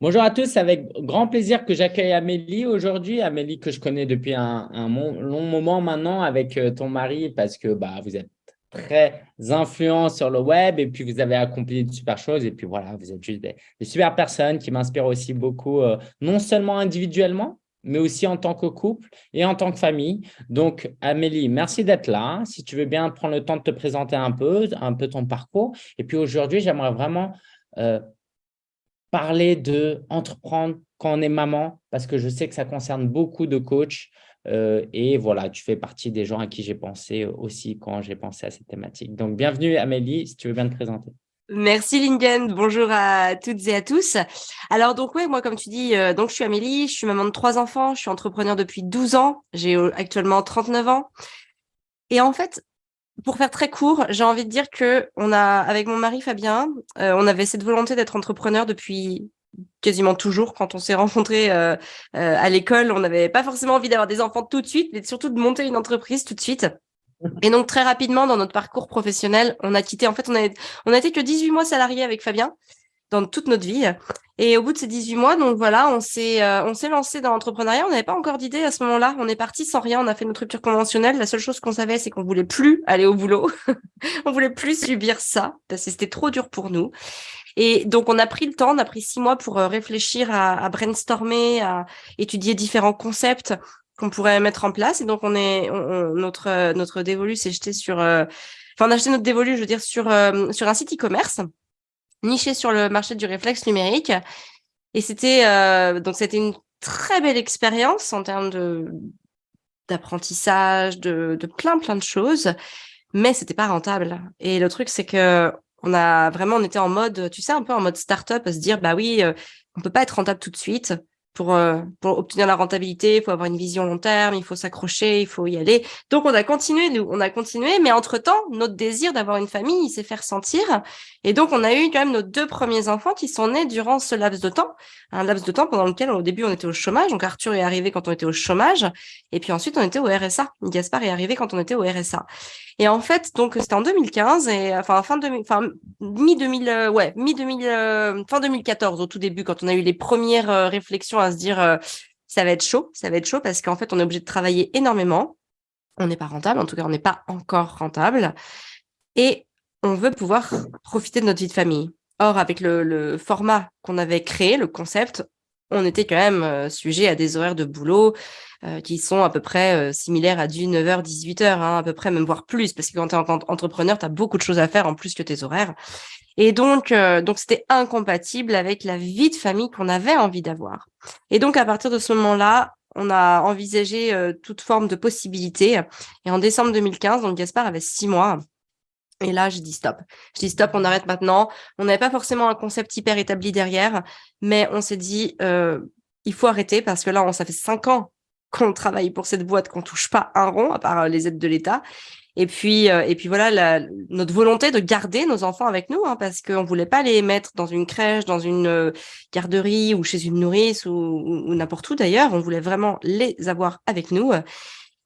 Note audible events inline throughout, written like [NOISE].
Bonjour à tous, avec grand plaisir que j'accueille Amélie aujourd'hui. Amélie que je connais depuis un, long moment maintenant avec euh, ton mari parce que bah, vous êtes très influent sur le web et puis vous avez accompli de super choses et puis voilà, vous êtes juste des, super personnes qui m'inspirent aussi beaucoup, euh, non seulement individuellement, mais aussi en tant que couple et en tant que famille. Donc, Amélie, merci d'être là. Si tu veux bien prendre le temps de te présenter un peu, un peu ton parcours. Et puis aujourd'hui, j'aimerais vraiment euh, parler de entreprendre quand on est maman, parce que je sais que ça concerne beaucoup de coachs. Euh, et voilà, tu fais partie des gens à qui j'ai pensé aussi quand j'ai pensé à cette thématique. Donc, bienvenue Amélie, si tu veux bien te présenter. Merci Lingen, bonjour à toutes et à tous. Alors donc oui, moi comme tu dis, euh, donc je suis Amélie, je suis maman de trois enfants, je suis entrepreneur depuis 12 ans, j'ai euh, actuellement 39 ans. Et en fait, pour faire très court, j'ai envie de dire que on a, avec mon mari Fabien, euh, on avait cette volonté d'être entrepreneur depuis quasiment toujours. Quand on s'est rencontrés à l'école, on n'avait pas forcément envie d'avoir des enfants tout de suite, mais surtout de monter une entreprise tout de suite. Et donc, très rapidement, dans notre parcours professionnel, on a quitté, en fait, on a, on a été que 18 mois salariés avec Fabien dans toute notre vie. Et au bout de ces 18 mois, donc voilà, on s'est euh, on s'est lancé dans l'entrepreneuriat. On n'avait pas encore d'idée à ce moment-là. On est parti sans rien. On a fait notre rupture conventionnelle. La seule chose qu'on savait, c'est qu'on voulait plus aller au boulot. [LAUGHS] on voulait plus subir ça parce que c'était trop dur pour nous. Et donc, on a pris le temps, on a pris six mois pour euh, réfléchir à, brainstormer, à étudier différents concepts qu'on pourrait mettre en place. Et donc, on est, notre, notre dévolu s'est jeté sur, euh, enfin, on a acheté notre dévolu, je veux dire, sur, euh, sur un site e-commerce, niché sur le marché du réflexe numérique. Et c'était, euh, donc, c'était une très belle expérience en termes d'apprentissage, de, de plein, plein de choses, mais c'était pas rentable. Et le truc, c'est que, on a vraiment, on était en mode, tu sais, un peu en mode start-up, à se dire, bah oui, on peut pas être rentable tout de suite pour, euh, pour obtenir la rentabilité, il faut avoir une vision long terme, il faut s'accrocher, il faut y aller. Donc, on a continué, nous, on a continué, mais entre-temps, notre désir d'avoir une famille, il s'est fait ressentir. Et donc, on a eu quand même nos deux premiers enfants qui sont nés durant ce laps de temps, un laps de temps pendant lequel, au début, on était au chômage. Donc, Arthur est arrivé quand on était au chômage. Et puis ensuite, on était au RSA. Gaspard est arrivé quand on était au RSA. Et en fait, donc, c'était en 2015 et, enfin, fin 2000, enfin, mi-2000, euh, ouais, mi-2000, euh, fin 2014, au tout début, quand on a eu les premières réflexions à se dire ça va être chaud, ça va être chaud parce qu'en fait, on est obligé de travailler énormément. On n'est pas rentable, en tout cas, on n'est pas encore rentable. Et on veut pouvoir profiter de notre vie de famille. Or, avec le, format qu'on avait créé, le concept, on était quand même sujet à des horaires de boulot qui sont à peu près similaires à du 9h, 18h, hein, à peu près, même voire plus, parce que quand tu es entrepreneur, tu as beaucoup de choses à faire en plus que tes horaires. Et donc, euh, donc c'était incompatible avec la vie de famille qu'on avait envie d'avoir. Et donc, à partir de ce moment-là, on a envisagé euh, toute forme de possibilités. Et en décembre 2015, donc Gaspard avait six mois. Et là, j'ai dit stop. Je dis stop, on arrête maintenant. On n'avait pas forcément un concept hyper établi derrière, mais on s'est dit, euh, il faut arrêter parce que là, on, ça fait cinq ans qu'on travaille pour cette boîte, qu'on touche pas un rond à part les aides de l'État. Et puis, euh, et puis voilà, notre volonté de garder nos enfants avec nous, hein, parce qu'on voulait pas les mettre dans une crèche, dans une euh, garderie ou chez une nourrice ou, ou n'importe où d'ailleurs. On voulait vraiment les avoir avec nous.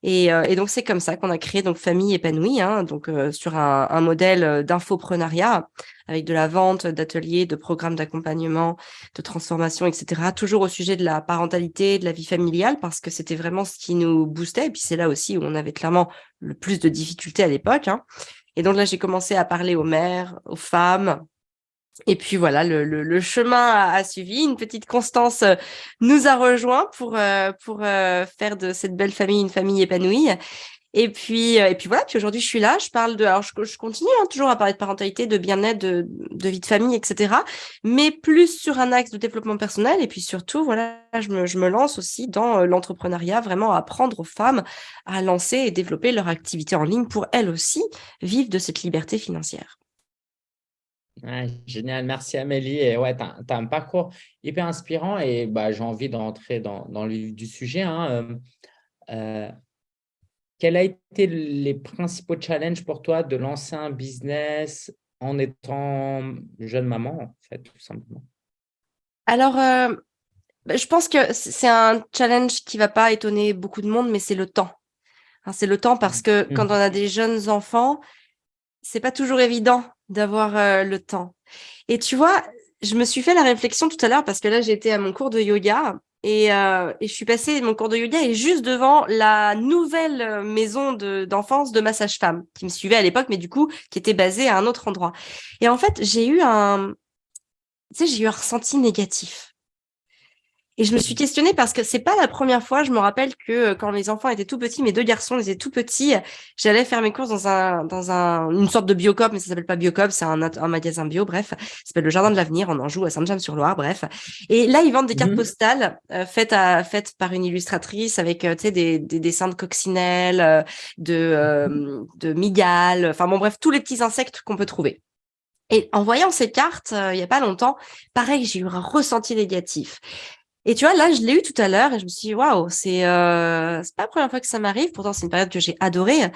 Et, euh, et, donc, c'est comme ça qu'on a créé donc Famille épanouie, hein, donc euh, sur un, un modèle euh, d'infoprenariat avec de la vente, d'ateliers, de programmes d'accompagnement, de transformation, etc. Toujours au sujet de la parentalité, de la vie familiale, parce que c'était vraiment ce qui nous boostait. Et puis, c'est là aussi où on avait clairement le plus de difficultés à l'époque. Hein. Et donc là, j'ai commencé à parler aux mères, aux femmes, et puis voilà, le, chemin a, suivi. Une petite Constance euh, nous a rejoint pour, euh, euh, faire de cette belle famille une famille épanouie. Et puis, et puis voilà, puis aujourd'hui je suis là, je parle de, alors je, continue hein, toujours à parler de parentalité, de bien-être, de, vie de famille, etc. Mais plus sur un axe de développement personnel. Et puis surtout, voilà, je me lance aussi dans l'entrepreneuriat, vraiment apprendre aux femmes à lancer et développer leur activité en ligne pour elles aussi vivre de cette liberté financière génial, merci Amélie. Et ouais, tu as, un parcours hyper inspirant et bah, j'ai envie de rentrer dans, dans le du sujet. Hein. Euh, euh, quels ont été les principaux challenges pour toi de lancer un business en étant jeune maman, en fait, tout simplement? Alors, euh, bah, je pense que c'est un challenge qui ne va pas étonner beaucoup de monde, mais c'est le temps. Hein, c'est le temps parce mmh. que quand mmh. on a des jeunes enfants, c'est pas toujours évident d'avoir euh, le temps. Et tu vois, je me suis fait la réflexion tout à l'heure parce que là, j'étais à mon cours de yoga et, euh, je suis passée, mon cours de yoga est juste devant la nouvelle maison d'enfance de, ma sage-femme qui me suivait à l'époque, mais du coup, qui était basée à un autre endroit. Et en fait, j'ai eu un, tu sais, j'ai eu un ressenti négatif. Et je me suis questionnée parce que c'est pas la première fois. Je me rappelle que euh, quand les enfants étaient tout petits, mes deux garçons étaient tout petits, j'allais faire mes courses dans un dans un une sorte de biocop, mais ça s'appelle pas biocop, c'est un, un magasin bio. Bref, ça s'appelle le Jardin de l'Avenir. On en joue à Saint-James-sur-Loire. Bref, et là ils vendent des cartes mmh postales euh, faites à faites par une illustratrice avec euh, tu sais des, des dessins de coccinelles, de de migales, enfin bon bref tous les petits insectes qu'on peut trouver. Et en voyant ces cartes, il y a pas longtemps, pareil, j'ai eu un ressenti négatif. Et tu vois, là, je l'ai eu tout à l'heure et je me suis dit, waouh, c'est euh, pas la première fois que ça m'arrive. Pourtant, c'est une période que j'ai adorée.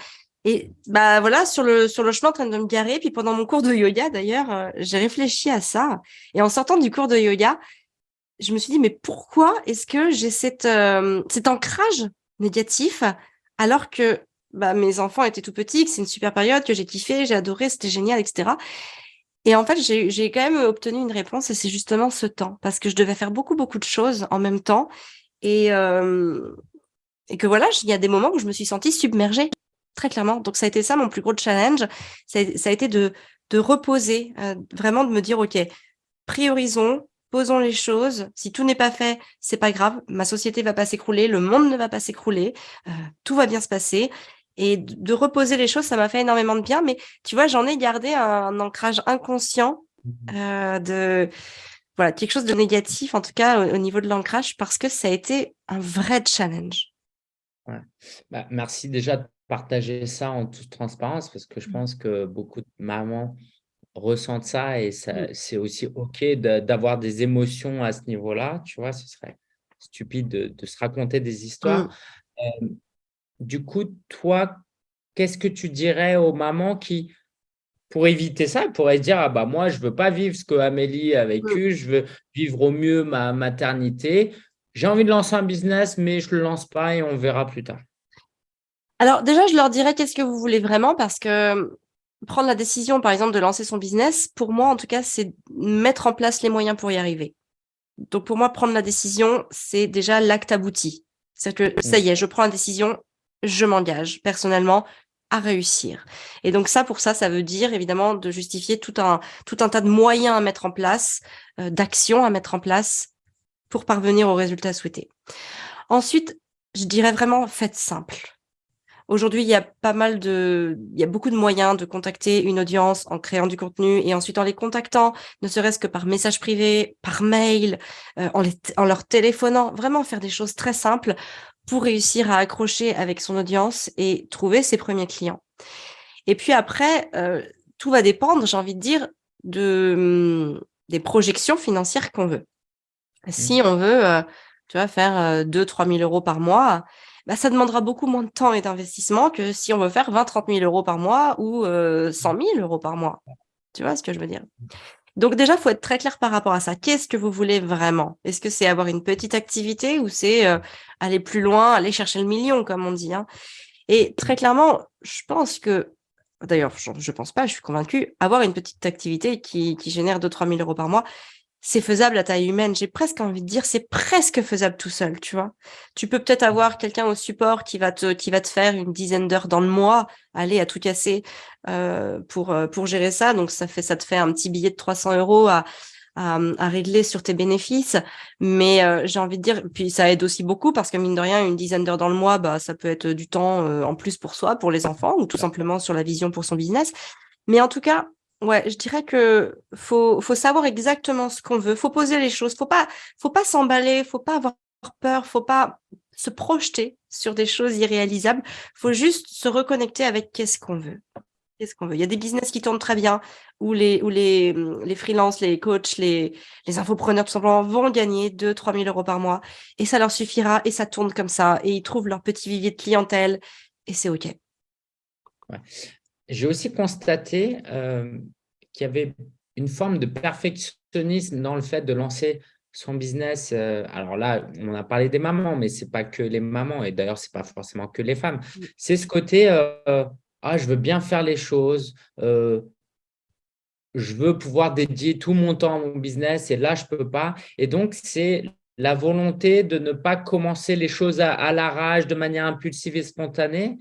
Et bah voilà, sur le sur le chemin en train de me garer, puis pendant mon cours de yoga d'ailleurs, euh, j'ai réfléchi à ça. Et en sortant du cours de yoga, je me suis dit, mais pourquoi est-ce que j'ai cette euh, cet ancrage négatif alors que bah, mes enfants étaient tout petits, que c'est une super période, que j'ai kiffé, j'ai adoré, c'était génial, etc. Et en fait, j'ai quand même obtenu une réponse et c'est justement ce temps parce que je devais faire beaucoup, beaucoup de choses en même temps et, euh, et que voilà, il y a des moments où je me suis sentie submergée, très clairement. Donc, ça a été ça mon plus gros challenge. Ça, a été de, de reposer, euh, vraiment de me dire, OK, priorisons, posons les choses. Si tout n'est pas fait, c'est pas grave. Ma société va pas s'écrouler, le monde ne va pas s'écrouler, euh, tout va bien se passer. Et de reposer les choses, ça m'a fait énormément de bien. Mais tu vois, j'en ai gardé un, ancrage inconscient mmh euh, de voilà quelque chose de négatif, en tout cas au, niveau de l'ancrage, parce que ça a été un vrai challenge. Bah, merci déjà de partager ça en toute transparence, parce que je mmh. pense que beaucoup de mamans ressentent ça et mmh. c'est aussi OK d'avoir des émotions à ce niveau-là. Tu vois, ce serait stupide de, se raconter des histoires. Du coup, toi, qu'est-ce que tu dirais aux mamans qui, pour éviter ça, pourraient dire ah bah moi, je ne veux pas vivre ce que Amélie a vécu, je veux vivre au mieux ma maternité. J'ai envie de lancer un business, mais je ne le lance pas et on verra plus tard. Alors déjà, je leur dirais qu'est-ce que vous voulez vraiment parce que prendre la décision, par exemple, de lancer son business, pour moi, en tout cas, c'est mettre en place les moyens pour y arriver. Donc, pour moi, prendre la décision, c'est déjà l'acte abouti. C'est-à-dire que ça y est, je prends la décision, je m'engage personnellement à réussir. Et donc ça, pour ça, ça veut dire évidemment de justifier tout un, tout un tas de moyens à mettre en place, euh, d'actions à mettre en place pour parvenir au résultat souhaité. Ensuite, je dirais vraiment, faites simple. Aujourd'hui, il y a pas mal de, il y a beaucoup de moyens de contacter une audience en créant du contenu et ensuite en les contactant, ne serait-ce que par message privé, par mail, euh, en, en leur téléphonant, vraiment faire des choses très simples pour réussir à accrocher avec son audience et trouver ses premiers clients. Et puis après, euh, tout va dépendre, j'ai envie de dire, de, hum, des projections financières qu'on veut. Si mmh. on veut, euh, tu vois, faire 2-3 000 euros par mois, bah, ça demandera beaucoup moins de temps et d'investissement que si on veut faire 20-30 000 euros par mois ou 100 000 euros par mois. Tu vois ce que je veux dire? Donc déjà, il faut être très clair par rapport à ça. Qu'est-ce que vous voulez vraiment? Est-ce que c'est avoir une petite activité ou c'est euh, aller plus loin, aller chercher le million, comme on dit hein? Et très clairement, je pense que, d'ailleurs, je, ne pense pas, je suis convaincue, avoir une petite activité qui génère 2-3 000 euros par mois, c'est faisable à taille humaine. J'ai presque envie de dire, c'est presque faisable tout seul, tu vois. Tu peux peut-être avoir quelqu'un au support qui va te, qui va te faire une dizaine d'heures dans le mois, aller à tout casser euh, pour, euh, pour gérer ça. Donc, ça fait, ça te fait un petit billet de 300 euros à, à, régler sur tes bénéfices. Mais euh, j'ai envie de dire, puis ça aide aussi beaucoup parce que mine de rien, une dizaine d'heures dans le mois, bah, ça peut être du temps en plus pour soi, pour les enfants ou tout simplement sur la vision pour son business. Mais en tout cas, Ouais, je dirais que faut, faut savoir exactement ce qu'on veut. Faut poser les choses. Faut pas, faut pas s'emballer. Faut pas avoir peur. Faut pas se projeter sur des choses irréalisables. Faut juste se reconnecter avec qu'est-ce qu'on veut. Qu'est-ce qu'on veut. Il y a des business qui tournent très bien où les, où les, les freelances, les coachs, les, les infopreneurs, tout simplement, vont gagner 2 3 000 euros par mois et ça leur suffira et ça tourne comme ça et ils trouvent leur petit vivier de clientèle et c'est OK. Ouais. J'ai aussi constaté euh, qu'il y avait une forme de perfectionnisme dans le fait de lancer son business. Euh, alors là, on a parlé des mamans, mais ce n'est pas que les mamans, et d'ailleurs, ce n'est pas forcément que les femmes. C'est ce côté, euh, ah, je veux bien faire les choses, je veux pouvoir dédier tout mon temps à mon business et là, je ne peux pas. Et donc, c'est la volonté de ne pas commencer les choses à, à l'arrache de manière impulsive et spontanée,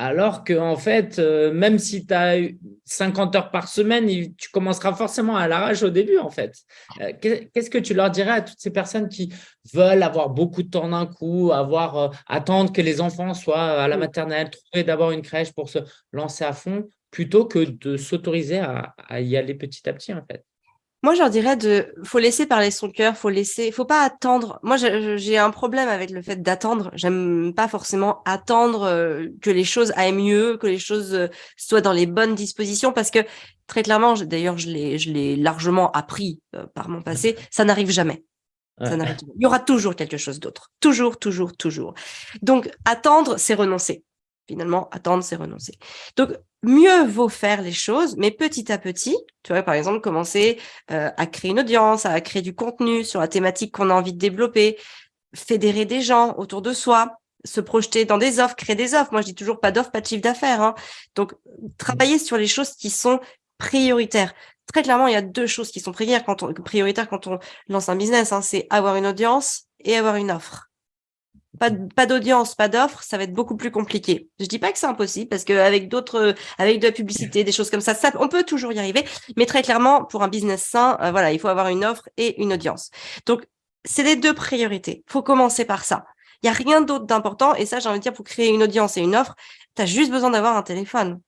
alors que, en fait, euh, même si tu as 50 heures par semaine, tu commenceras forcément à l'arrache au début, en fait. Euh, qu'est-ce que tu leur dirais à toutes ces personnes qui veulent avoir beaucoup de temps d'un coup, avoir, euh, attendre que les enfants soient à la maternelle, trouver d'abord une crèche pour se lancer à fond, plutôt que de s'autoriser à, à y aller petit à petit, en fait? Moi, je leur dirais de, faut laisser parler son cœur, faut laisser, faut pas attendre. Moi, j'ai un problème avec le fait d'attendre. J'aime pas forcément attendre euh, que les choses aillent mieux, que les choses euh, soient dans les bonnes dispositions, parce que très clairement, d'ailleurs, je l'ai, je l'ai largement appris euh, par mon passé, ça n'arrive jamais. Ça n'arrive Il y aura toujours quelque chose d'autre. Toujours, toujours, toujours. Donc, attendre, c'est renoncer. Finalement, attendre, c'est renoncer. Donc, mieux vaut faire les choses, mais petit à petit, tu vois, par exemple, commencer euh, à créer une audience, à créer du contenu sur la thématique qu'on a envie de développer, fédérer des gens autour de soi, se projeter dans des offres, créer des offres. Moi, je dis toujours pas d'offres, pas de chiffre d'affaires. Hein. Donc, travailler sur les choses qui sont prioritaires. Très clairement, il y a deux choses qui sont prioritaires quand on, prioritaires quand on lance un business. Hein. C'est avoir une audience et avoir une offre pas, d'audience, pas d'offre, ça va être beaucoup plus compliqué. Je dis pas que c'est impossible parce qu'avec d'autres, avec de la publicité, des choses comme ça, ça, on peut toujours y arriver. Mais très clairement, pour un business sain, euh, voilà, il faut avoir une offre et une audience. Donc, c'est les deux priorités. Faut commencer par ça. Il y a rien d'autre d'important. Et ça, j'ai envie de dire, pour créer une audience et une offre, tu as juste besoin d'avoir un téléphone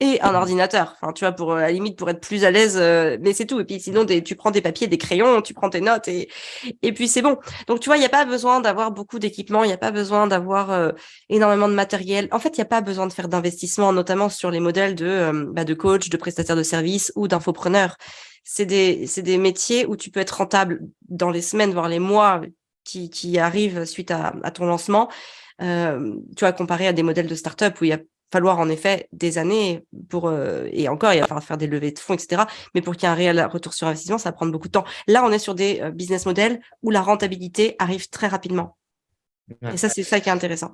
et un ordinateur. Enfin, tu vois, pour euh, à la limite pour être plus à l'aise, euh, mais c'est tout. Et puis sinon, tu prends des papiers, des crayons, tu prends tes notes et et puis c'est bon. Donc tu vois, il n'y a pas besoin d'avoir beaucoup d'équipements, il n'y a pas besoin d'avoir euh, énormément de matériel. En fait, il n'y a pas besoin de faire d'investissement, notamment sur les modèles de bah, de coach, de prestataires de services ou d'infopreneurs. C'est des c'est des métiers où tu peux être rentable dans les semaines, voire les mois qui qui arrivent suite à, à ton lancement. Euh, tu vois, comparé à des modèles de start-up où il y a falloir en effet des années pour euh, et encore il va falloir faire des levées de fonds etc mais pour qu'il y ait un réel retour sur investissement ça va prendre beaucoup de temps. Là on est sur des euh, business models où la rentabilité arrive très rapidement. Et ça c'est ça qui est intéressant.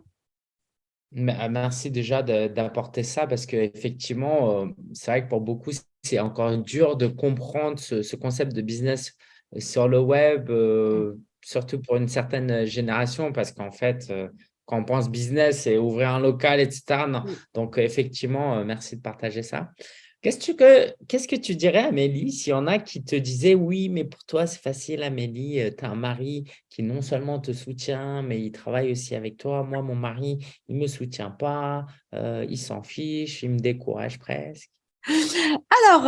Ah, merci déjà d'apporter ça parce que effectivement euh, c'est vrai que pour beaucoup c'est encore dur de comprendre ce, concept de business sur le web mmh. surtout pour une certaine génération parce qu'en fait quand on pense business et ouvrir un local, etc. Donc, effectivement, euh, merci de partager ça. Qu'est-ce que, qu'est-ce que tu dirais, Amélie, s'il y en a qui te disaient « Oui, mais pour toi, c'est facile, Amélie, euh, tu as un mari qui non seulement te soutient, mais il travaille aussi avec toi. Moi, mon mari, il ne me soutient pas, euh, il s'en fiche, il me décourage presque. » Alors,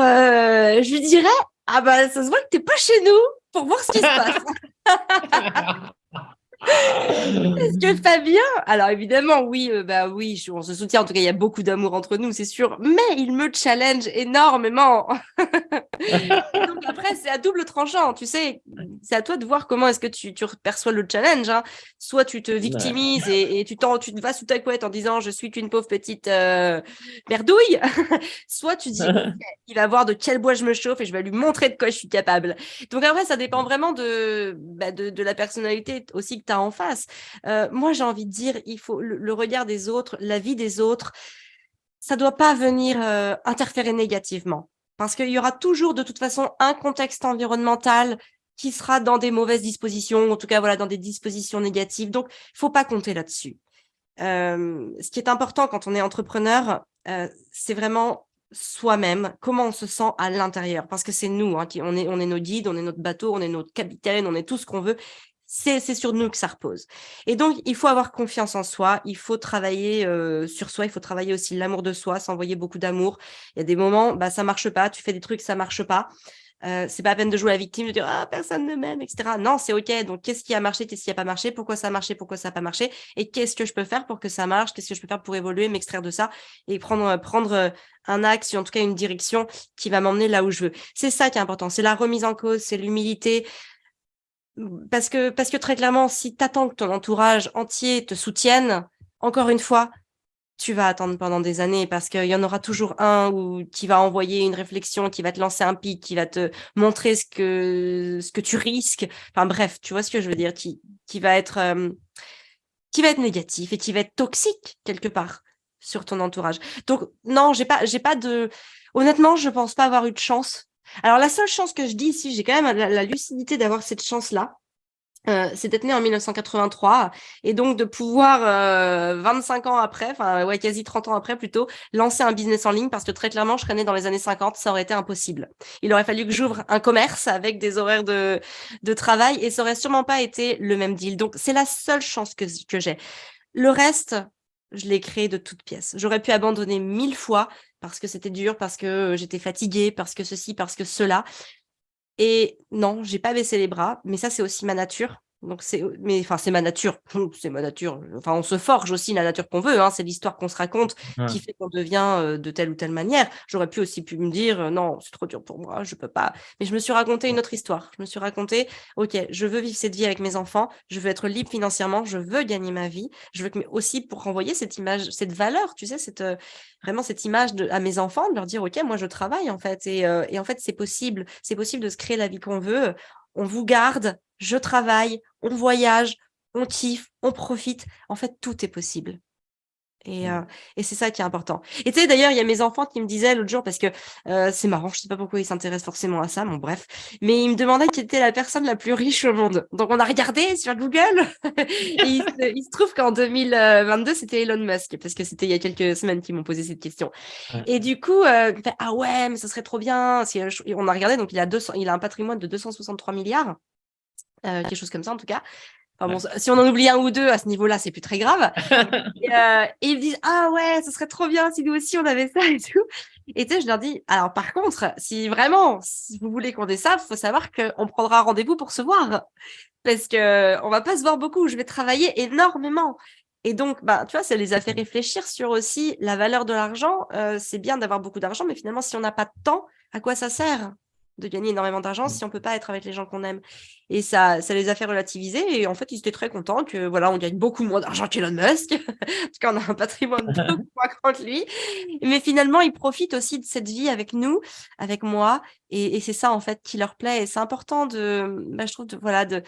je lui dirais « Ah bah, ça se voit que tu n'es pas chez nous pour voir ce qui se passe. » [LAUGHS] [LAUGHS] Est-ce que Fabien Alors évidemment, oui, euh, bah oui, on se soutient. En tout cas, il y a beaucoup d'amour entre nous, c'est sûr. Mais il me challenge énormément. [LAUGHS] Donc après, c'est à double tranchant. Tu sais, c'est à toi de voir comment est-ce que tu, tu perçois le challenge. Hein. Soit tu te victimises et, tu, tu te vas sous ta couette en disant je suis qu'une pauvre petite euh, merdouille. [LAUGHS] Soit tu dis [LAUGHS] il va voir de quel bois je me chauffe et je vais lui montrer de quoi je suis capable. Donc après, ça dépend vraiment de, bah, de, de la personnalité aussi tu as en face. Euh, moi, j'ai envie de dire, il faut le, regard des autres, la vie des autres, ça doit pas venir euh, interférer négativement. Parce qu'il y aura toujours de toute façon un contexte environnemental qui sera dans des mauvaises dispositions, en tout cas voilà, dans des dispositions négatives. Donc, il faut pas compter là-dessus. Euh, ce qui est important quand on est entrepreneur, c'est vraiment soi-même, comment on se sent à l'intérieur, parce que c'est nous, hein, qui, on, est, on est nos guides, on est notre bateau, on est notre capitaine, on est tout ce qu'on veut, c'est sur nous que ça repose. Et donc, il faut avoir confiance en soi, il faut travailler euh, sur soi, il faut travailler aussi l'amour de soi, s'envoyer beaucoup d'amour. Il y a des moments, bah, ça marche pas, tu fais des trucs, ça marche pas. Euh, c'est pas à peine de jouer la victime, de dire ah personne ne m'aime, etc. Non, c'est ok. Donc qu'est-ce qui a marché, qu'est-ce qui a pas marché, pourquoi ça a marché, pourquoi ça a pas marché, et qu'est-ce que je peux faire pour que ça marche, qu'est-ce que je peux faire pour évoluer, m'extraire de ça et prendre prendre euh, un axe, en tout cas une direction qui va m'emmener là où je veux. C'est ça qui est important. C'est la remise en cause, c'est l'humilité, parce que, parce que très clairement, si tu attends que ton entourage entier te soutienne, encore une fois, tu vas attendre pendant des années parce qu'il y en aura toujours un où, qui va envoyer une réflexion, qui va te lancer un pic, qui va te montrer ce que, ce que tu risques. Enfin bref, tu vois ce que je veux dire, qui, qui va être, euh, qui va être négatif et qui va être toxique quelque part sur ton entourage. Donc non, j'ai pas, j'ai pas de, honnêtement, je pense pas avoir eu de chance Alors, la seule chance que je dis ici, j'ai quand même la lucidité d'avoir cette chance-là, euh, c'est d'être né en 1983 et donc de pouvoir 25 euh, ans après, enfin ouais quasi 30 ans après plutôt, lancer un business en ligne parce que très clairement je serais né dans les années 50, ça aurait été impossible. Il aurait fallu que j'ouvre un commerce avec des horaires de, de travail et ça aurait sûrement pas été le même deal. Donc c'est la seule chance que, que j'ai. Le reste, je l'ai créé de toutes pièces. J'aurais pu abandonner mille fois parce que c'était dur, parce que j'étais fatiguée, parce que ceci, parce que cela. Et non, j'ai pas baissé les bras, mais ça, c'est aussi ma nature. Donc c'est, mais enfin c'est ma nature, c'est ma nature. Enfin on se forge aussi la nature qu'on veut. Hein. c'est l'histoire qu'on se raconte qui fait qu'on devient de telle ou telle manière. J'aurais pu aussi pu me dire non c'est trop dur pour moi, je peux pas. Mais je me suis raconté une autre histoire. Je me suis raconté ok je veux vivre cette vie avec mes enfants, je veux être libre financièrement, je veux gagner ma vie, je veux que aussi pour renvoyer cette image, cette valeur, tu sais cette vraiment cette image de, à mes enfants, de leur dire ok moi je travaille en fait et, et en fait c'est possible, c'est possible de se créer la vie qu'on veut on vous garde, je travaille, on voyage, on kiffe, on profite. En fait, tout est possible. Et, mmh. euh, et c'est ça qui est important. Et tu sais, d'ailleurs, il y a mes enfants qui me disaient l'autre jour, parce que euh, c'est marrant, je sais pas pourquoi ils s'intéressent forcément à ça, bon bref, mais ils me demandaient qui était la personne la plus riche au monde. Donc on a regardé sur Google, [LAUGHS] et il, se, trouve qu'en 2022, c'était Elon Musk, parce que c'était il y a quelques semaines qu'ils m'ont posé cette question. Et du coup, euh, fait, ah ouais, mais ça serait trop bien. Si, on a regardé, donc il a, 200, il a un patrimoine de 263 milliards. Euh, quelque chose comme ça en tout cas si on en oublie un ou deux à ce niveau-là, c'est plus très grave. [LAUGHS] Euh, et, ils me disent Ah ouais, ce serait trop bien si nous aussi on avait ça et tout. Et tu sais, je leur dis Alors par contre, si vraiment si vous voulez qu'on ait ça, il faut savoir qu'on prendra rendez-vous pour se voir. Parce qu'on va pas se voir beaucoup. Je vais travailler énormément. Et donc, bah, tu vois, ça les a fait réfléchir sur aussi la valeur de l'argent. Euh, c'est bien d'avoir beaucoup d'argent, mais finalement, si on n'a pas de temps, à quoi ça sert? De gagner énormément d'argent si on peut pas être avec les gens qu'on aime. Et ça, ça les a fait relativiser. Et en fait, ils étaient très contents que voilà, on gagne beaucoup moins d'argent qu'Elon Musk, [LAUGHS] parce qu'on a un patrimoine [LAUGHS] beaucoup moins grand que lui. Mais finalement, ils profitent aussi de cette vie avec nous, avec moi. Et, c'est ça, en fait, qui leur plaît. Et c'est important de, bah, je trouve, de, voilà, de,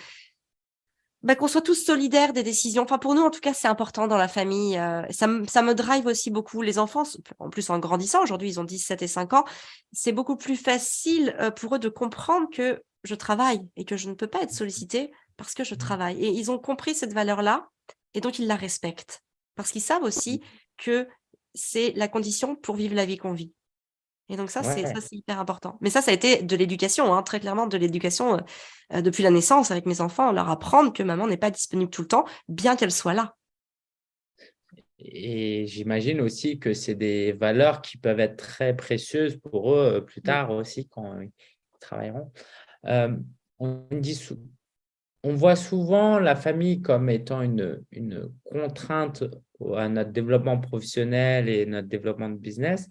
bah, qu'on soit tous solidaires des décisions. Enfin, pour nous, en tout cas, c'est important dans la famille. Euh, ça, ça, me drive aussi beaucoup. Les enfants, en plus en grandissant, aujourd'hui, ils ont 17 et 5 ans, c'est beaucoup plus facile euh, pour eux de comprendre que je travaille et que je ne peux pas être sollicitée parce que je travaille. Et ils ont compris cette valeur-là et donc ils la respectent. Parce qu'ils savent aussi que c'est la condition pour vivre la vie qu'on vit. Et donc ça, c'est hyper important. Mais ça, ça a été de l'éducation, hein, très clairement de l'éducation euh, euh, depuis la naissance avec mes enfants, leur apprendre que maman n'est pas disponible tout le temps, bien qu'elle soit là. Et j'imagine aussi que c'est des valeurs qui peuvent être très précieuses pour eux euh, plus tard aussi quand ils travailleront. on, dit on voit souvent la famille comme étant une, une contrainte à notre développement professionnel et notre développement de business.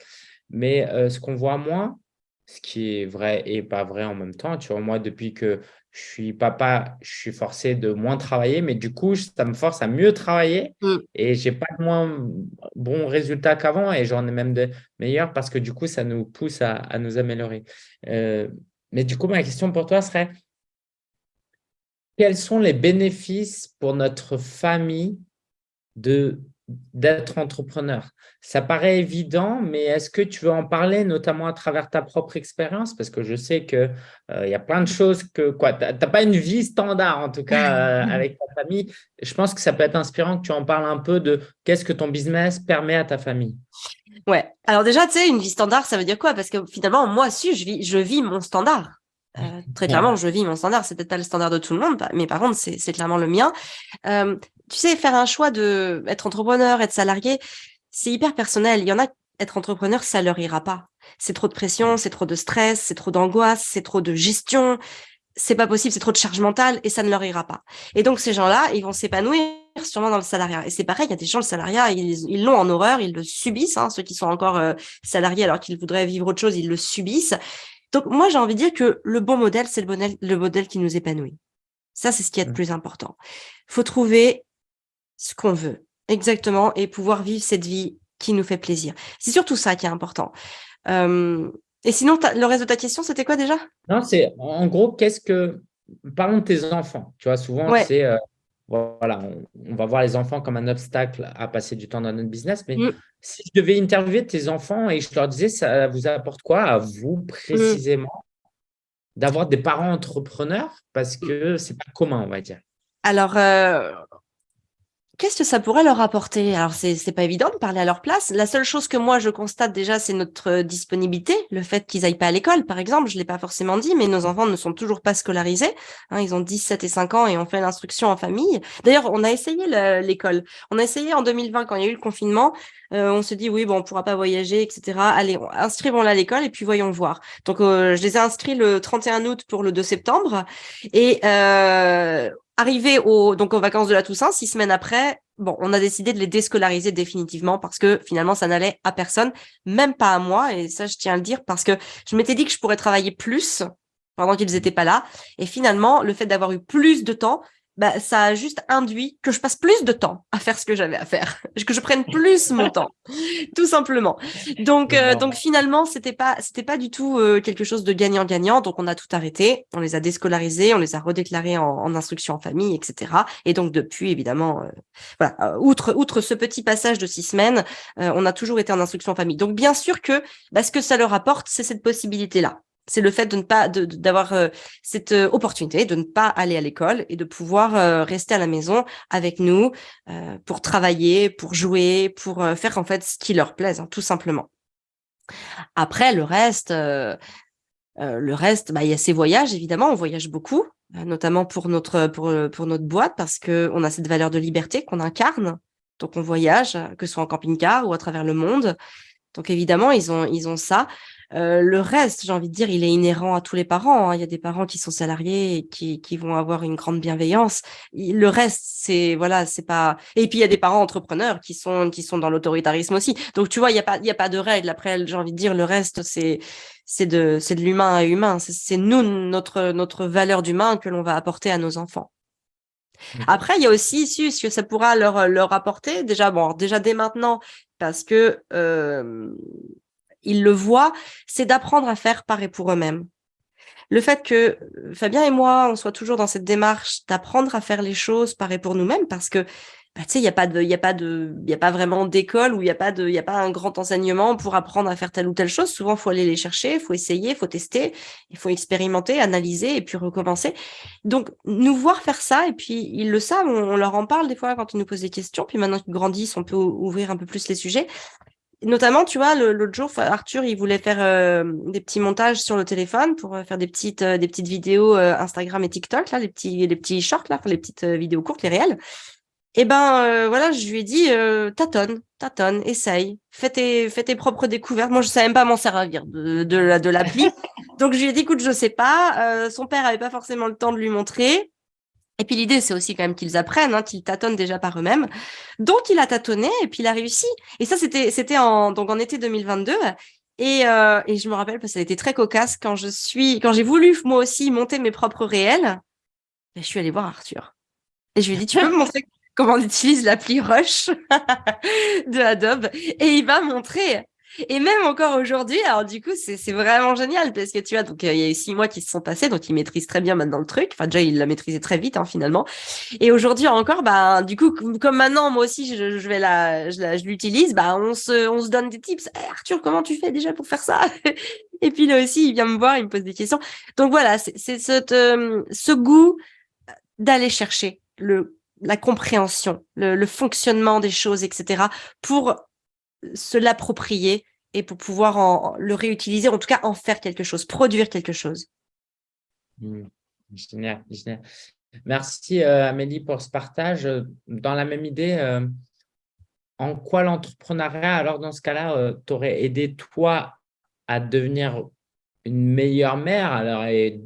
Mais euh, ce qu'on voit moins, ce qui est vrai et pas vrai en même temps, tu vois, moi, depuis que je suis papa, je suis forcé de moins travailler, mais du coup, ça me force à mieux travailler mmh. et je n'ai pas de moins bons résultats qu'avant et j'en ai même de meilleurs parce que du coup, ça nous pousse à, nous améliorer. Euh, mais du coup, ma question pour toi serait, quels sont les bénéfices pour notre famille de d'être entrepreneur. Ça paraît évident, mais est-ce que tu veux en parler, notamment à travers ta propre expérience? Parce que je sais qu'il euh, y a plein de choses que… quoi. Tu n'as pas une vie standard, en tout cas, [LAUGHS] euh, avec ta famille. Je pense que ça peut être inspirant que tu en parles un peu de qu'est-ce que ton business permet à ta famille. Ouais. Alors déjà, tu sais, une vie standard, ça veut dire quoi? Parce que finalement, moi aussi, je vis, je vis mon standard. Euh, très clairement, je vis mon standard. C'est peut-être pas le standard de tout le monde, mais par contre, c'est clairement le mien tu sais, faire un choix de être entrepreneur, être salarié, c'est hyper personnel. Il y en a, être entrepreneur, ça leur ira pas. C'est trop de pression, c'est trop de stress, c'est trop d'angoisse, c'est trop de gestion. C'est pas possible, c'est trop de charge mentale et ça ne leur ira pas. Et donc, ces gens-là, ils vont s'épanouir sûrement dans le salariat. Et c'est pareil, il y a des gens, le salariat, ils l'ont en horreur, ils le subissent. Hein, ceux qui sont encore euh, salariés alors qu'ils voudraient vivre autre chose, ils le subissent. Donc, moi, j'ai envie de dire que le bon modèle, c'est le, modèle, le modèle qui nous épanouit. Ça, c'est ce qui est le mmh. plus important. faut trouver ce qu'on veut. Exactement. Et pouvoir vivre cette vie qui nous fait plaisir. C'est surtout ça qui est important. et sinon, le reste de ta question, c'était quoi déjà? Non, c'est en gros, qu'est-ce que… Parlons de tes enfants. Tu vois, souvent, c'est… Euh, voilà, on, va voir les enfants comme un obstacle à passer du temps dans notre business. Mais mmh. si je devais interviewer tes enfants et je leur disais, ça vous apporte quoi à vous mmh. précisément d'avoir des parents entrepreneurs? Parce que c'est pas commun, on va dire Alors, euh, Qu'est-ce que ça pourrait leur apporter? Alors, c'est n'est pas évident de parler à leur place. La seule chose que moi, je constate déjà, c'est notre euh, disponibilité. Le fait qu'ils aillent pas à l'école, par exemple, je l'ai pas forcément dit, mais nos enfants ne sont toujours pas scolarisés. Hein, ils ont 17 et 5 ans et on fait l'instruction en famille. D'ailleurs, on a essayé l'école. On a essayé en 2020, quand il y a eu le confinement. Euh, on se dit, oui, bon, on pourra pas voyager, etc. Allez, inscrivons-la à l'école et puis voyons voir. Donc, euh, je les ai inscrits le 31 août pour le 2 septembre. Et euh, Arrivé au, donc aux vacances de la Toussaint, six semaines après, bon, on a décidé de les déscolariser définitivement parce que finalement, ça n'allait à personne, même pas à moi. Et ça, je tiens à le dire parce que je m'étais dit que je pourrais travailler plus pendant qu'ils n'étaient pas là. Et finalement, le fait d'avoir eu plus de temps, bah, ça a juste induit que je passe plus de temps à faire ce que j'avais à faire, [LAUGHS] que je prenne plus mon temps, [LAUGHS] tout simplement. Donc, euh, donc finalement, c'était pas, c'était pas du tout euh, quelque chose de gagnant-gagnant. Donc, on a tout arrêté, on les a déscolarisés, on les a redéclarés en, en instruction en famille, etc. Et donc, depuis, évidemment, euh, voilà, outre, outre ce petit passage de six semaines, on a toujours été en instruction en famille. Donc, bien sûr que bah, ce que ça leur apporte, c'est cette possibilité-là c'est le fait de ne pas d'avoir euh, cette euh, opportunité de ne pas aller à l'école et de pouvoir euh, rester à la maison avec nous pour travailler, pour jouer, pour faire en fait ce qui leur plaise, hein, tout simplement. Après le reste, le reste, bah, il y a ces voyages évidemment, on voyage beaucoup, notamment pour notre pour pour notre boîte parce que on a cette valeur de liberté qu'on incarne. Donc on voyage, que ce soit en camping-car ou à travers le monde. Donc évidemment, ils ont, ils ont ça. Euh, le reste, j'ai envie de dire, il est inhérent à tous les parents. Hein. Il y a des parents qui sont salariés et qui, qui vont avoir une grande bienveillance. Le reste, c'est voilà, c'est pas. Et puis il y a des parents entrepreneurs qui sont qui sont dans l'autoritarisme aussi. Donc tu vois, il y a pas il y a pas de règle. Après, j'ai envie de dire, le reste, c'est c'est de c'est de l'humain à humain. C'est nous notre notre valeur d'humain que l'on va apporter à nos enfants. Après, il y a aussi ce que ça pourra leur, leur apporter, déjà, bon, déjà dès maintenant, parce que euh, ils le voient, c'est d'apprendre à faire par pour eux-mêmes. Le fait que Fabien et moi, on soit toujours dans cette démarche d'apprendre à faire les choses par et pour nous-mêmes, parce que bah, il n'y a pas il a pas il vraiment d'école où il n'y a pas il a pas un grand enseignement pour apprendre à faire telle ou telle chose. Souvent, faut aller les chercher, il faut essayer, il faut tester, il faut expérimenter, analyser et puis recommencer. Donc, nous voir faire ça et puis ils le savent, on, leur en parle des fois quand ils nous posent des questions. Puis maintenant qu'ils grandissent, on peut ouvrir un peu plus les sujets. Notamment, tu vois, l'autre jour, Arthur, il voulait faire euh, des petits montages sur le téléphone pour euh, faire des petites, euh, des petites vidéos Instagram et TikTok, là, les petits, les petits shorts, là, les petites vidéos courtes, les réels. Et eh ben voilà, je lui ai dit tâtonne, tâtonne, essaye, fais tes, fais tes propres découvertes. Moi, je savais même pas m'en servir de, de, de l'appli. [LAUGHS] Donc, je lui ai dit, écoute, je sais pas. Son père avait pas forcément le temps de lui montrer. Et puis l'idée, c'est aussi quand même qu'ils apprennent, hein, qu'ils tâtonnent déjà par eux-mêmes. Donc, il a tâtonné et puis il a réussi. Et ça, c'était en donc en été 2022. Et, euh, et je me rappelle parce que ça a été très cocasse quand je suis quand j'ai voulu moi aussi monter mes propres réels. Ben, je suis allée voir Arthur. Et je lui ai dit, tu peux me montrer comment on utilise l'appli Rush [LAUGHS] de Adobe? Et il va montrer. Et même encore aujourd'hui, alors du coup, c'est vraiment génial parce que tu vois, donc euh, il y a eu six mois qui se sont passés, donc il maîtrise très bien maintenant le truc. Enfin, déjà, il l'a maîtrisé très vite, hein, finalement. Et aujourd'hui encore, bah, du coup, comme maintenant, moi aussi, je, je vais la, je, l'utilise, bah, on se, on se donne des tips. Eh, Arthur, comment tu fais déjà pour faire ça? [LAUGHS] Et puis là aussi, il vient me voir, il me pose des questions. Donc voilà, c'est ce, euh, ce goût d'aller chercher le la compréhension, le, fonctionnement des choses, etc., pour se l'approprier et pour pouvoir le réutiliser, en tout cas en faire quelque chose, produire quelque chose. Mmh. Génial, Merci euh, Amélie pour ce partage. Dans la même idée, euh, en quoi l'entrepreneuriat, alors dans ce cas-là, euh, t'aurait aidé toi à devenir une meilleure mère? Alors,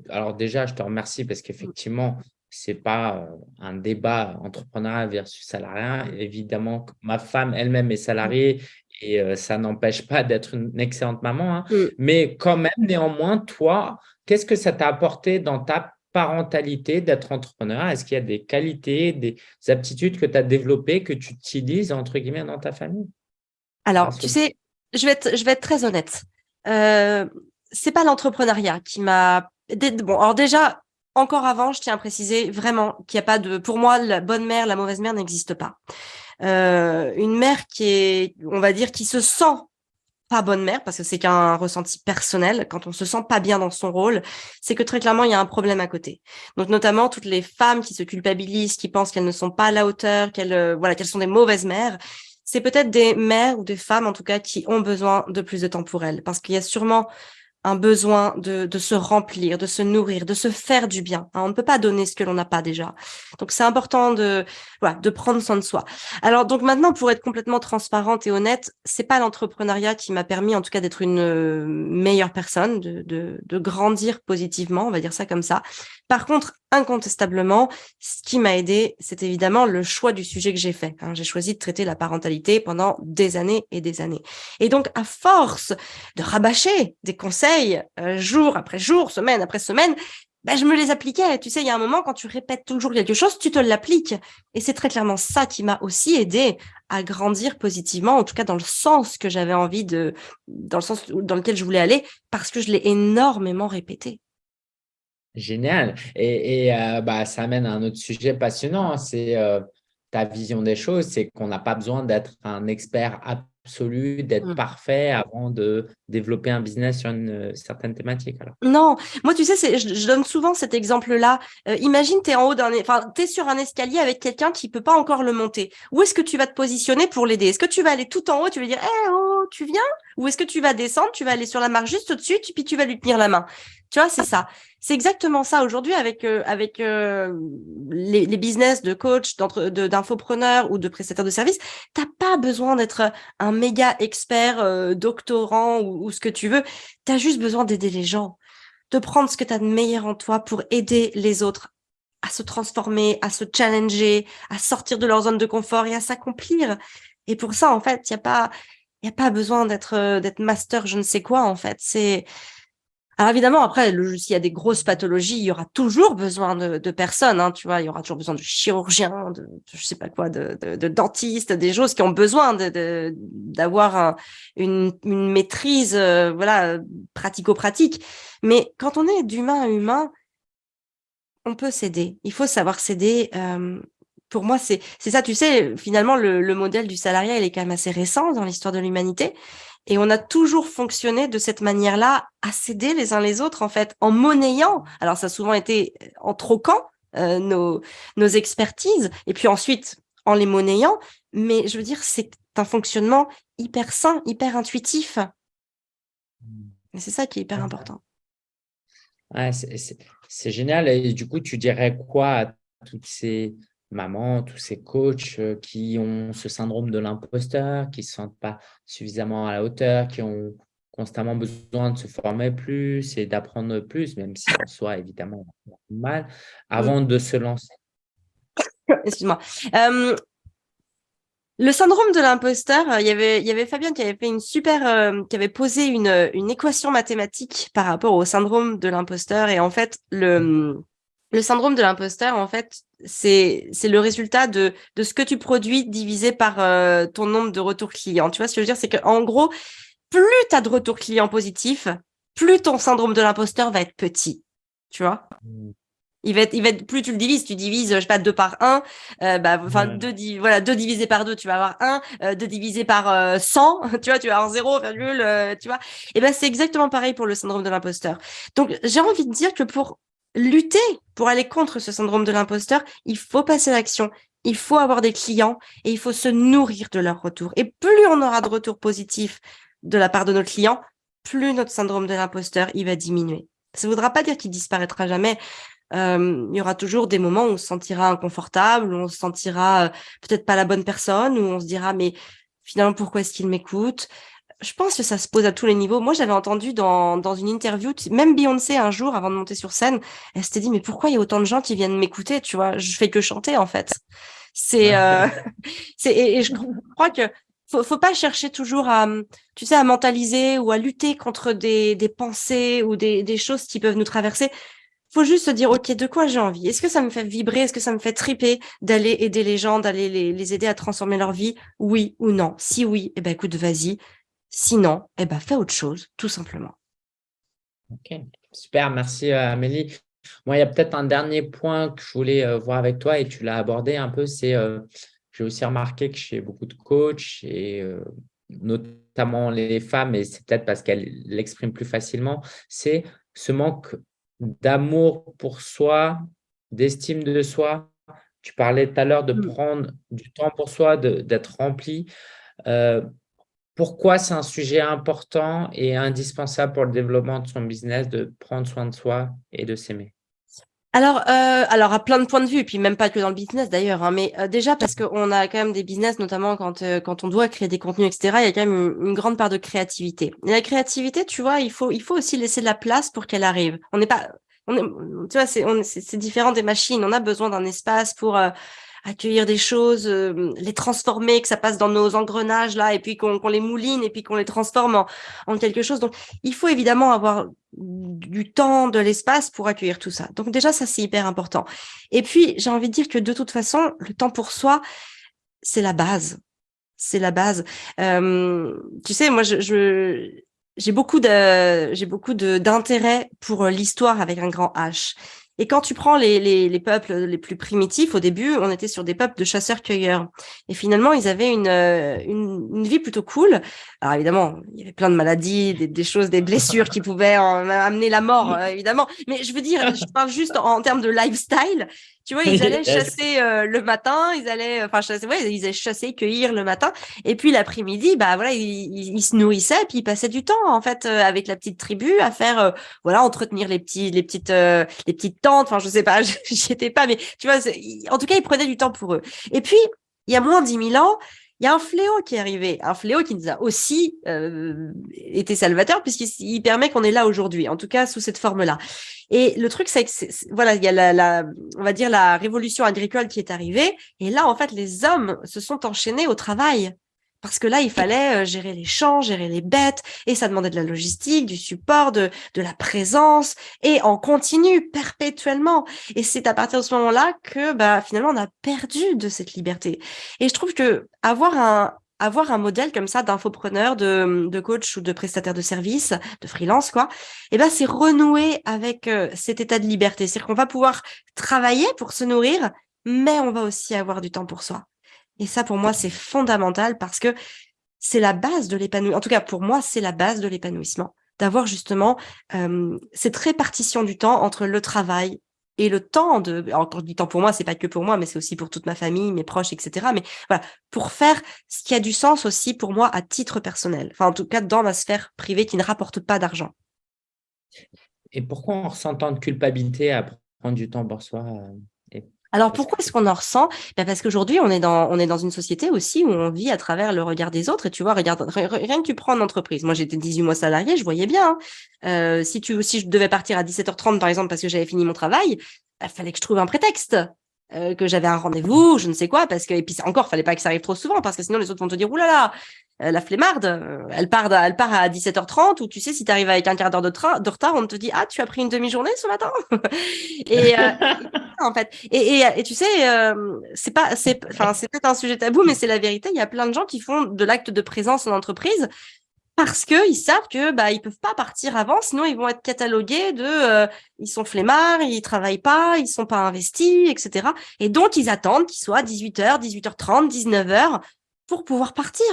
alors déjà, je te remercie parce qu'effectivement, c'est pas euh, un débat entrepreneurial versus salariat. Évidemment, ma femme elle-même est salariée et euh, ça n'empêche pas d'être une excellente maman. Hein. Mm. Mais quand même, néanmoins, toi, qu'est-ce que ça t'a apporté dans ta parentalité d'être entrepreneur? Est-ce qu'il y a des qualités, des aptitudes que tu as développées, que tu utilises, entre guillemets, dans ta famille? Alors, tu sais, je vais être, je vais être très honnête. Euh, c'est pas l'entrepreneuriat qui m'a... Bon, alors déjà, encore avant, je tiens à préciser vraiment qu'il n'y a pas de, pour moi, la bonne mère, la mauvaise mère n'existe pas. Euh, une mère qui est, on va dire, qui se sent pas bonne mère, parce que c'est qu'un ressenti personnel, quand on se sent pas bien dans son rôle, c'est que très clairement, il y a un problème à côté. Donc, notamment, toutes les femmes qui se culpabilisent, qui pensent qu'elles ne sont pas à la hauteur, qu'elles euh, voilà, qu'elles sont des mauvaises mères, c'est peut-être des mères ou des femmes, en tout cas, qui ont besoin de plus de temps pour elles. Parce qu'il y a sûrement un besoin de, de, se remplir, de se nourrir, de se faire du bien. Hein. On ne peut pas donner ce que l'on n'a pas déjà. Donc, c'est important de, voilà, de prendre soin de soi. Alors, donc maintenant, pour être complètement transparente et honnête, c'est pas l'entrepreneuriat qui m'a permis, en tout cas, d'être une euh, meilleure personne, de, de, de grandir positivement, on va dire ça comme ça. Par contre, incontestablement, ce qui m'a aidé, c'est évidemment le choix du sujet que j'ai fait. Hein. J'ai choisi de traiter la parentalité pendant des années et des années. Et donc, à force de rabâcher des conseils euh, jour après jour, semaine après semaine, ben, je me les appliquais. Tu sais, il y a un moment, quand tu répètes toujours quelque chose, tu te l'appliques. Et c'est très clairement ça qui m'a aussi aidé à grandir positivement, en tout cas dans le sens que j'avais envie de, dans le sens dans lequel je voulais aller, parce que je l'ai énormément répété. Génial. Et, euh, bah, ça amène à un autre sujet passionnant, c'est euh, ta vision des choses, c'est qu'on n'a pas besoin d'être un expert absolu, d'être mmh. parfait avant de développer un business sur une euh, certaine thématique. Alors. Non, moi tu sais, je, donne souvent cet exemple-là. imagine, tu es en haut d'un, enfin, tu es sur un escalier avec quelqu'un qui peut pas encore le monter. Où est-ce que tu vas te positionner pour l'aider? Est-ce que tu vas aller tout en haut, tu vas dire, eh oh, tu viens Ou est-ce que tu vas descendre, tu vas aller sur la marche juste au-dessus, puis tu vas lui tenir la main Tu vois, c'est ça. C'est exactement ça aujourd'hui avec euh, avec euh, les, business de coach, d'infopreneurs ou de prestataires de services. T'as pas besoin d'être un méga expert, euh, doctorant ou, ou, ce que tu veux. Tu as juste besoin d'aider les gens, de prendre ce que tu as de meilleur en toi pour aider les autres à se transformer, à se challenger, à sortir de leur zone de confort et à s'accomplir. Et pour ça, en fait, il y a pas il y a pas besoin d'être d'être master je ne sais quoi en fait. C'est alors évidemment, après, s'il y a des grosses pathologies, il y aura toujours besoin de, personnes, hein, tu vois, il y aura toujours besoin de chirurgiens, de, je sais pas quoi, de, de, dentistes, des choses qui ont besoin d'avoir une, une, maîtrise, euh, voilà, pratico-pratique. Mais quand on est d'humain à humain, on peut s'aider. Il faut savoir s'aider. Euh, pour moi, c'est ça, tu sais, finalement, le, le modèle du salariat, il est quand même assez récent dans l'histoire de l'humanité. Et on a toujours fonctionné de cette manière-là, à s'aider les uns les autres, en fait, en monnayant. Alors, ça a souvent été euh, en troquant euh, nos, nos expertises, et puis ensuite en les monnayant. Mais je veux dire, c'est un fonctionnement hyper sain, hyper intuitif. Et c'est ça qui est hyper important. Ouais, c'est génial. Et du coup, tu dirais quoi à toutes ces maman, tous ces coachs euh, qui ont ce syndrome de l'imposteur, qui ne se sentent pas suffisamment à la hauteur, qui ont constamment besoin de se former plus et d'apprendre plus, même si en soi, évidemment, mal, avant de se lancer [LAUGHS] Excuse-moi. le syndrome de l'imposteur, il y avait, il y avait Fabien qui avait fait une super, qui avait posé une, une équation mathématique par rapport au syndrome de l'imposteur. Et en fait, le, le syndrome de l'imposteur, en fait, c'est le résultat de, de ce que tu produis divisé par euh, ton nombre de retours clients. Tu vois ce que je veux dire? C'est qu'en gros, plus tu as de retours clients positifs, plus ton syndrome de l'imposteur va être petit. Tu vois? Mmh. il va, être, il va être, plus tu le divises, tu divises, je sais pas, 2 par 1, euh, bah, enfin, deux, voilà, 2 divisé par 2, tu vas avoir 1, euh, 2 divisé par 100, [LAUGHS] tu vois, tu vas avoir 0, virgule, tu vois. Et ben, c'est exactement pareil pour le syndrome de l'imposteur. Donc, j'ai envie de dire que pour lutter pour aller contre ce syndrome de l'imposteur, il faut passer à l'action, il faut avoir des clients et il faut se nourrir de leur retour. Et plus on aura de retours positifs de la part de nos clients, plus notre syndrome de l'imposteur, va diminuer. Ça ne voudra pas dire qu'il disparaîtra jamais. Euh, il y aura toujours des moments où on se sentira inconfortable, où on se sentira euh, peut-être pas la bonne personne, où on se dira mais finalement pourquoi est-ce qu'il m'écoute? Je pense que ça se pose à tous les niveaux. Moi, j'avais entendu dans, dans une interview, même Beyoncé, un jour, avant de monter sur scène, elle s'était dit, mais pourquoi il y a autant de gens qui viennent m'écouter Tu vois, je fais que chanter, en fait. C'est, euh, [LAUGHS] c'est et, je crois que faut, faut pas chercher toujours à, tu sais, à mentaliser ou à lutter contre des, des pensées ou des, des choses qui peuvent nous traverser. Faut juste se dire, OK, de quoi j'ai envie? Est-ce que ça me fait vibrer? Est-ce que ça me fait triper d'aller aider les gens, d'aller les, les aider à transformer leur vie? Oui ou non? Si oui, eh ben, écoute, vas-y Sinon, eh ben, fais autre chose, tout simplement. Ok, super, merci euh, Amélie. Moi, il y a peut-être un dernier point que je voulais euh, voir avec toi et tu l'as abordé un peu, c'est euh, j'ai aussi remarqué que chez beaucoup de coachs et notamment les femmes, et c'est peut-être parce qu'elles l'expriment plus facilement, c'est ce manque d'amour pour soi, d'estime de soi. Tu parlais tout à l'heure de mmh. prendre du temps pour soi, d'être rempli. Euh, pourquoi c'est un sujet important et indispensable pour le développement de son business de prendre soin de soi et de s'aimer? Alors, euh, alors à plein de points de vue, et puis même pas que dans le business d'ailleurs, hein, mais euh, déjà parce qu'on a quand même des business, notamment quand euh, quand on doit créer des contenus, etc. Il y a quand même une, grande part de créativité. Et la créativité, tu vois, il faut il faut aussi laisser de la place pour qu'elle arrive. On n'est pas, tu vois, c'est différent des machines. On a besoin d'un espace pour accueillir des choses, euh, les transformer, que ça passe dans nos engrenages là, et puis qu'on les mouline, et puis qu'on les transforme en, en, quelque chose. Donc, il faut évidemment avoir du temps, de l'espace pour accueillir tout ça. Donc déjà, ça, c'est hyper important. Et puis, j'ai envie de dire que de toute façon, le temps pour soi, c'est la base. C'est la base. Euh, tu sais, moi, je, je j'ai beaucoup de j'ai beaucoup d'intérêt pour l'histoire avec un grand H. Et quand tu prends les, les, les, peuples les plus primitifs, au début, on était sur des peuples de chasseurs-cueilleurs. Et finalement, ils avaient une, euh, une, une, vie plutôt cool. Alors évidemment, il y avait plein de maladies, des, des choses, des blessures qui pouvaient amener la mort, euh, évidemment. Mais je veux dire, je parle juste en termes de lifestyle. Tu vois, ils allaient chasser euh, le matin, ils allaient, enfin, chasser, ouais, ils allaient chasser, cueillir le matin, et puis l'après-midi, bah voilà, ils, ils, se nourrissaient, puis ils passaient du temps en fait euh, avec la petite tribu à faire, euh, voilà, entretenir les petits, les petites, les petites tentes. Enfin, je sais pas, [LAUGHS] j'y étais pas, mais tu vois, en tout cas, ils prenaient du temps pour eux. Et puis, il y a moins de 10 000 ans, il y a un fléau qui est arrivé, un fléau qui nous a aussi euh, été salvateur puisqu'il permet qu'on est là aujourd'hui, en tout cas sous cette forme-là. Et le truc, c'est que voilà, il y a la, la, on va dire la révolution agricole qui est arrivée, et là, en fait, les hommes se sont enchaînés au travail. Parce que là, il fallait euh, gérer les champs, gérer les bêtes, et ça demandait de la logistique, du support, de, de la présence, et en continu, perpétuellement. Et c'est à partir de ce moment-là que bah, finalement, on a perdu de cette liberté. Et je trouve que avoir un, avoir un modèle comme ça d'infopreneur, de, de coach ou de prestataire de service, de freelance, quoi, eh ben c'est renouer avec euh, cet état de liberté. C'est-à-dire qu'on va pouvoir travailler pour se nourrir, mais on va aussi avoir du temps pour soi. Et ça, pour moi, c'est fondamental parce que c'est la base de l'épanouissement. En tout cas, pour moi, c'est la base de l'épanouissement. D'avoir justement euh, cette répartition du temps entre le travail et le temps de, encore du temps pour moi, c'est pas que pour moi, mais c'est aussi pour toute ma famille, mes proches, etc. Mais voilà, pour faire ce qui a du sens aussi pour moi à titre personnel. Enfin, en tout cas, dans ma sphère privée qui ne rapporte pas d'argent. Et pourquoi on ressent tant de culpabilité à prendre du temps pour soi euh, alors pourquoi est-ce qu'on en ressent? Ben Parce qu'aujourd'hui, on, est dans, on est dans une société aussi où on vit à travers le regard des autres. Et tu vois, regarde, rien que tu prends une entreprise. Moi, j'étais 18 mois salarié, je voyais bien. Hein. Euh, si, tu, si je devais partir à 17h30, par exemple, parce que j'avais fini mon travail, il ben, fallait que je trouve un prétexte. Euh, que j'avais un rendez-vous, je ne sais quoi, parce que et puis encore, fallait pas que ça arrive trop souvent, parce que sinon les autres vont te dire oulala, euh, la flemmarde, euh, elle part, elle part à 17h30, ou tu sais, si tu arrives avec un quart d'heure de, de, retard, on te dit ah tu as pris une demi-journée ce matin, [LAUGHS] et [LAUGHS] en fait, et, et, et tu sais, c'est pas, c'est, enfin c'est peut-être un sujet tabou, mais c'est la vérité. Il y a plein de gens qui font de l'acte de présence en entreprise parce qu'ils savent que bah ils peuvent pas partir avant, sinon ils vont être catalogués de euh, ils sont flemmards, ils travaillent pas, ils sont pas investis, etc. Et donc ils attendent qu'il soit 18h, 18h30, 19h pour pouvoir partir.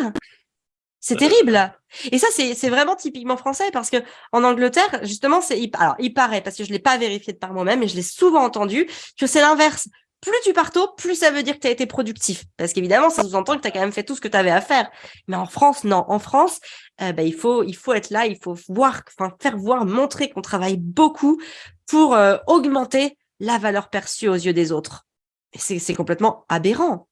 C'est terrible. Et ça, c'est vraiment typiquement français parce que en Angleterre, justement, c'est alors il paraît parce que je l'ai pas vérifié de par moi-même, mais je l'ai souvent entendu que c'est l'inverse plus tu pars tôt, plus ça veut dire que tu as été productif. Parce qu'évidemment, ça sous-entend que tu as quand même fait tout ce que tu avais à faire. Mais en France, non. En France, euh, bah, il, faut, il faut être là, il faut voir, faire voir, montrer qu'on travaille beaucoup pour euh, augmenter la valeur perçue aux yeux des autres. C'est complètement aberrant.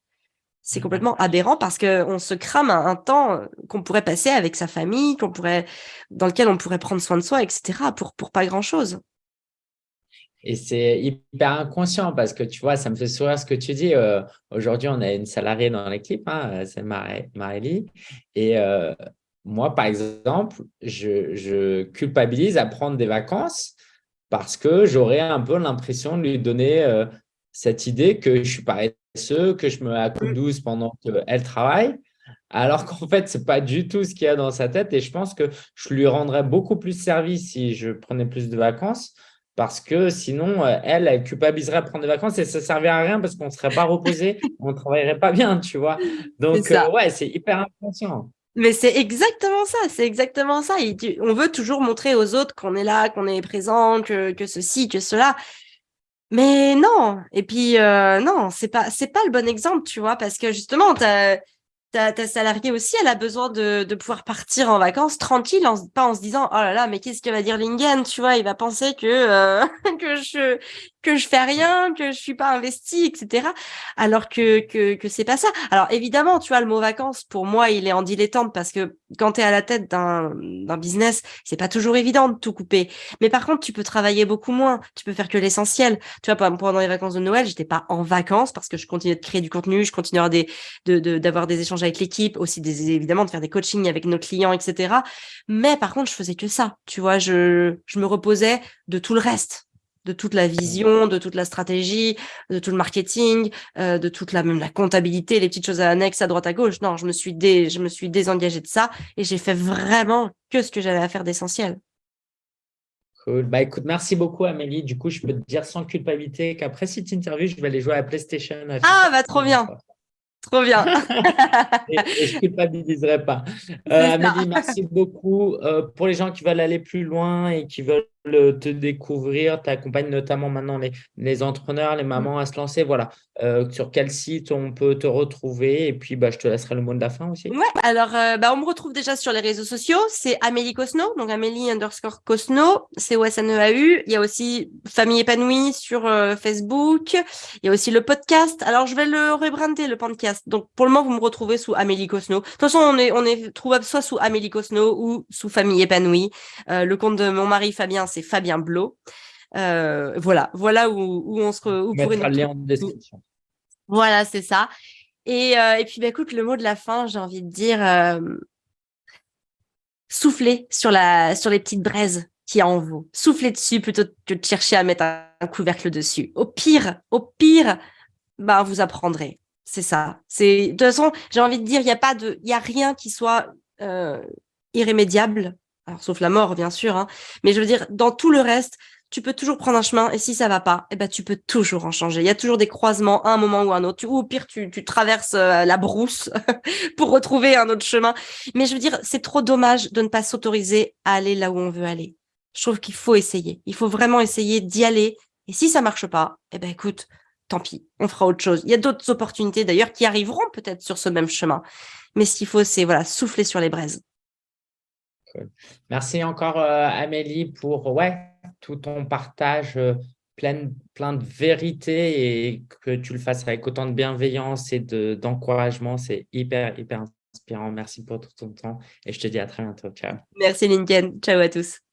C'est complètement aberrant parce que on se crame un, un temps qu'on pourrait passer avec sa famille, qu'on pourrait, dans lequel on pourrait prendre soin de soi, etc. pour, pour pas grand chose. Et c'est hyper inconscient parce que tu vois, ça me fait sourire ce que tu dis. Euh, aujourd'hui, on a une salariée dans l'équipe, hein, c'est Marélie. Et euh, moi, par exemple, je, culpabilise à prendre des vacances parce que j'aurais un peu l'impression de lui donner euh, cette idée que je suis paresseux, que je me mets à coup douce pendant qu'elle travaille. Alors qu'en fait, ce n'est pas du tout ce qu'il y a dans sa tête. Et je pense que je lui rendrais beaucoup plus service si je prenais plus de vacances parce que sinon, euh, elle, elle culpabiliserait à prendre des vacances et ça ne servirait à rien parce qu'on ne serait pas reposé, [LAUGHS] on ne travaillerait pas bien, tu vois. Donc, euh, ouais, c'est hyper inconscient. Mais c'est exactement ça, c'est exactement ça. on veut toujours montrer aux autres qu'on est là, qu'on est présent, que, que ceci, que cela. Mais non, et puis euh, non, c'est pas c'est pas le bon exemple, tu vois, parce que justement, tu ta, ta salariée aussi, elle a besoin de, de pouvoir partir en vacances tranquille, pas en se disant oh là là, mais qu'est-ce que va dire Lingen, tu vois, il va penser que euh, [LAUGHS] que je que je fais rien, que je suis pas investi, etc. Alors que que que c'est pas ça. Alors évidemment, tu vois, le mot vacances pour moi, il est en dilettante parce que quand tu es à la tête d'un d'un business, c'est pas toujours évident de tout couper. Mais par contre, tu peux travailler beaucoup moins. Tu peux faire que l'essentiel. Tu vois, pendant les vacances de Noël, j'étais pas en vacances parce que je continuais de créer du contenu, je continuais des de d'avoir des échanges avec l'équipe, aussi des évidemment de faire des coachings avec nos clients, etc. Mais par contre, je faisais que ça. Tu vois, je je me reposais de tout le reste de toute la vision, de toute la stratégie, de tout le marketing, euh, de toute la même la comptabilité, les petites choses annexes à droite à gauche. Non, je me suis dé, je me suis désengagée de ça et j'ai fait vraiment que ce que j'avais à faire d'essentiel. Cool. Bah écoute, merci beaucoup Amélie. Du coup, je peux te dire sans culpabilité qu'après cette interview, je vais aller jouer à PlayStation. ah, bah trop bien. Trop bien. [LAUGHS] [LAUGHS] et, je ne culpabiliserai pas. Euh, Amélie, merci beaucoup. Euh, pour les gens qui veulent aller plus loin et qui veulent te découvrir, tu accompagnes notamment maintenant les, les, entrepreneurs, les mamans à se lancer. Voilà, euh, sur quel site on peut te retrouver? Et puis, bah, je te laisserai le mot de la fin aussi. Ouais, alors, bah, on me retrouve déjà sur les réseaux sociaux. C'est Amélie Cosno, donc Amélie underscore Cosno, n e Il y a aussi Famille épanouie sur Facebook. Il y a aussi le podcast. Alors, je vais le rebrander, le podcast donc, pour le moment, vous me retrouvez sous Amélie Cosno. De toute façon, on est, on est trouvable soit sous Amélie Cosno ou sous Famille épanouie. Euh, le compte de mon mari Fabien, c'est Fabien Blot. Euh, voilà, voilà où, où on se où pourrait en description. Voilà, c'est ça. Et, euh, et puis, bah, écoute, le mot de la fin, j'ai envie de dire souffler sur, la, sur les petites braises qui a en vous. Souffler dessus plutôt que de chercher à mettre un couvercle dessus. Au pire, au pire, bah, vous apprendrez. C'est ça. C'est de toute façon, j'ai envie de dire, il n'y a pas de, il y a rien qui soit euh, irrémédiable. Alors, sauf la mort, bien sûr. Hein. Mais je veux dire, dans tout le reste, tu peux toujours prendre un chemin. Et si ça va pas, eh ben, tu peux toujours en changer. Il y a toujours des croisements à un moment ou à un autre. Ou au pire, tu, traverses euh, la brousse [LAUGHS] pour retrouver un autre chemin. Mais je veux dire, c'est trop dommage de ne pas s'autoriser à aller là où on veut aller. Je trouve qu'il faut essayer. Il faut vraiment essayer d'y aller. Et si ça marche pas, eh ben, écoute, tant pis, on fera autre chose. Il y a d'autres opportunités d'ailleurs qui arriveront peut-être sur ce même chemin. Mais ce qu'il faut, c'est voilà, souffler sur les braises. Merci encore euh, Amélie pour tout ton partage euh, plein, plein de vérité et que tu le fasses avec autant de bienveillance et d'encouragement. c'est hyper, hyper inspirant. Merci pour tout ton temps et je te dis à très bientôt. Ciao. Merci Lincoln. Ciao à tous.